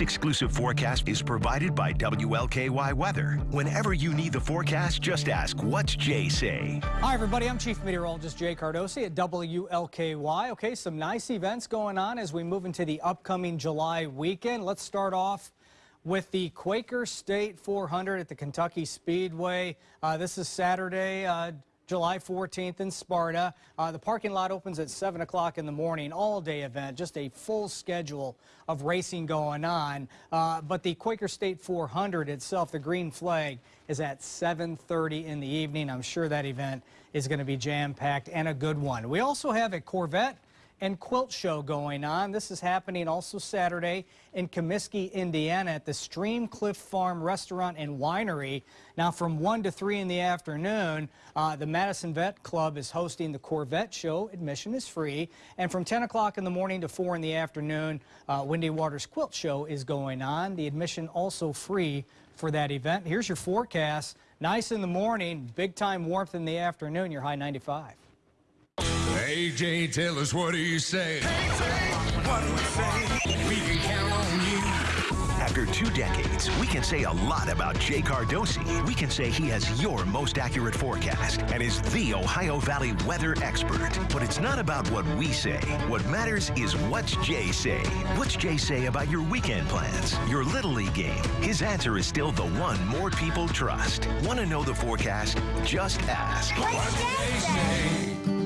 exclusive forecast is provided by WLKY Weather. Whenever you need the forecast, just ask, what's Jay say? Hi, everybody. I'm Chief Meteorologist Jay Cardosi at WLKY. Okay, some nice events going on as we move into the upcoming July weekend. Let's start off with the Quaker State 400 at the Kentucky Speedway. Uh, this is Saturday. Uh, July 14th in Sparta. Uh, the parking lot opens at 7 o'clock in the morning, all-day event, just a full schedule of racing going on. Uh, but the Quaker State 400 itself, the green flag, is at 7.30 in the evening. I'm sure that event is going to be jam-packed and a good one. We also have a Corvette and quilt show going on. This is happening also Saturday in Commiskey, Indiana at the Stream Cliff Farm Restaurant and Winery. Now from 1 to 3 in the afternoon, uh, the Madison Vet Club is hosting the Corvette show. Admission is free. And from 10 o'clock in the morning to 4 in the afternoon, uh, Windy Waters Quilt Show is going on. The admission also free for that event. Here's your forecast. Nice in the morning, big time warmth in the afternoon, your high 95. AJ, tell us what do you say? what do we say? We can count on you. After two decades, we can say a lot about Jay Cardosi. We can say he has your most accurate forecast and is the Ohio Valley weather expert. But it's not about what we say. What matters is what's Jay say. What's Jay say about your weekend plans, your Little League game? His answer is still the one more people trust. Want to know the forecast? Just ask. What's Jay say?